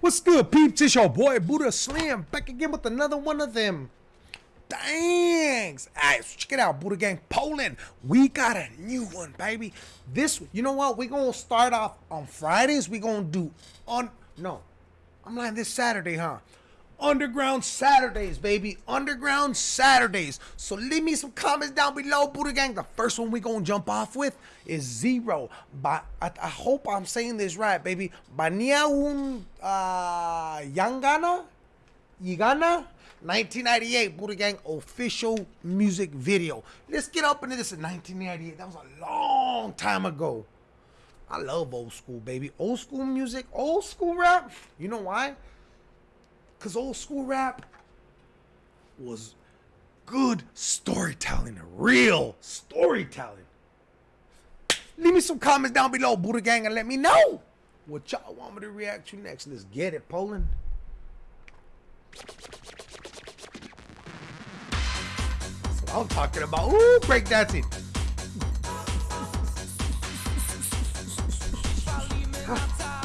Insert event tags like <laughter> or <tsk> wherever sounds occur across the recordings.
What's good, peeps? It's your boy Buddha Slim back again with another one of them. Thanks. Alright, so check it out, Buddha Gang Poland. We got a new one, baby. This, you know what? We're gonna start off on Fridays. We're gonna do on no, I'm lying. This Saturday, huh? Underground Saturdays, baby. Underground Saturdays. So leave me some comments down below, Buddha Gang. The first one we gonna jump off with is Zero. By I, I hope I'm saying this right, baby. Bania un uh, Yangana? Yigana? 1998 Buddha Gang official music video. Let's get up into this in 1998. That was a long time ago. I love old school, baby. Old school music, old school rap. You know why? Because old school rap was good storytelling, real storytelling. Leave me some comments down below, Buddha Gang, and let me know what y'all want me to react to next. Let's get it, Poland. That's what I'm talking about. Ooh, breakdancing. Walimy <laughs>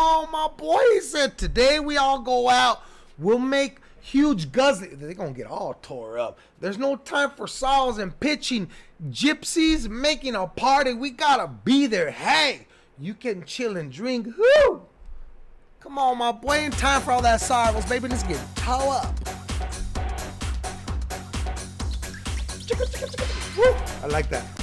on, my boy. He said today we all go out. We'll make huge guzzling. They're gonna get all tore up. There's no time for saws and pitching. Gypsies making a party. We gotta be there. Hey, you can chill and drink. Whoo! Come on, my boy. Ain't time for all that sorrows, baby. Let's get toe up. I like that.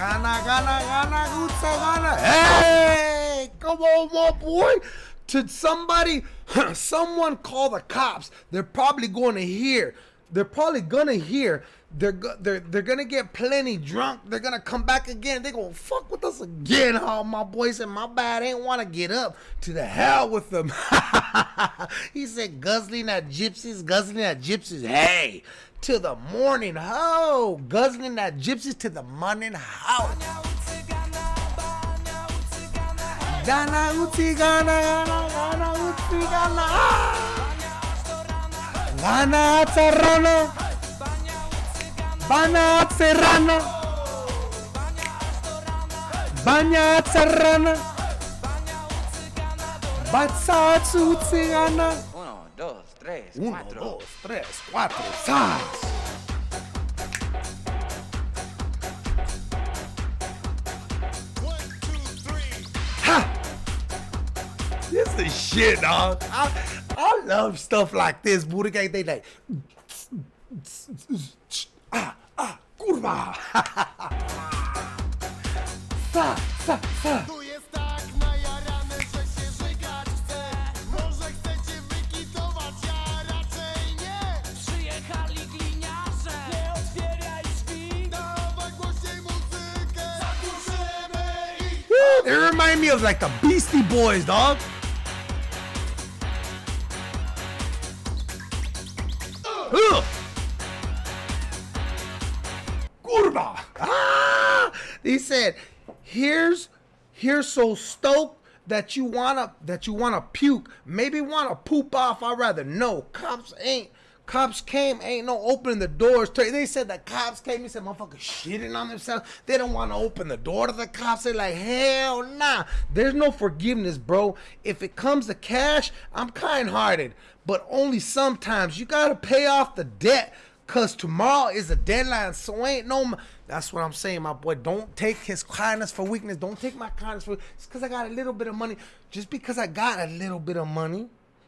Gana, gana, gana, gutsa, gana. Hey, come on, my boy. To somebody, <clears throat> someone call the cops. They're probably going to hear. They're probably gonna hear. They're they're they're gonna get plenty drunk. They're gonna come back again. They're gonna fuck with us again. Oh, my boy said, my bad. I ain't want to get up. To the hell with them. <laughs> <laughs> he said, guzzling at gypsies, guzzling at gypsies. Hey, to the morning ho, guzzling at gypsies to the morning ho. Gana uti gana gana uti gana. Gana serrano, bana serrano, bania u serrano, batsa tsutsingana. Uno, dos, tres, Uno, cuatro. dos, tres, cuatro, sas. One, two, three Ha! This is shit, dog. I, I love stuff like this, Buddha Gang. They like, <tsk> <tsk> <tsk> ah, ah, kurwa. <laughs> ich Woo, They remind me of like the Beastie Boys, dog. Ugh. Ah! He said, "Here's, here's so stoked that you wanna that you wanna puke. Maybe wanna poop off. I'd rather no. Cops ain't." Cops came, ain't no opening the doors. They said the cops came. He said, motherfuckers shitting on themselves. They don't want to open the door to the cops. They're like, hell nah. There's no forgiveness, bro. If it comes to cash, I'm kind hearted. But only sometimes. You got to pay off the debt. Cause tomorrow is a deadline, so ain't no. That's what I'm saying, my boy. Don't take his kindness for weakness. Don't take my kindness for. It's cause I got a little bit of money. Just because I got a little bit of money,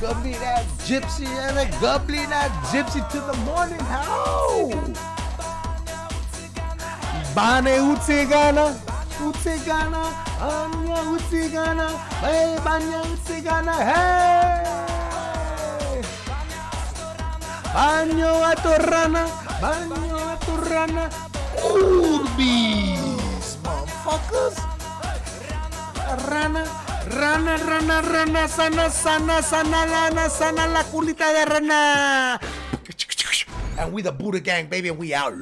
Gubbly that gypsy and a gubbly that gypsy to the morning. How? Bane utsegana, utsegana, anya utsegana, hey, banya utsegana, hey! Banyo atorrana, banyo atorrana, Urbis, motherfuckers. Rana, rana, rana, rana, sana, sana, sana, lana, sana, la culita de rana. And we the Buddha gang, baby, and we out.